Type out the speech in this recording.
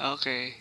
Okay.